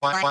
Bye.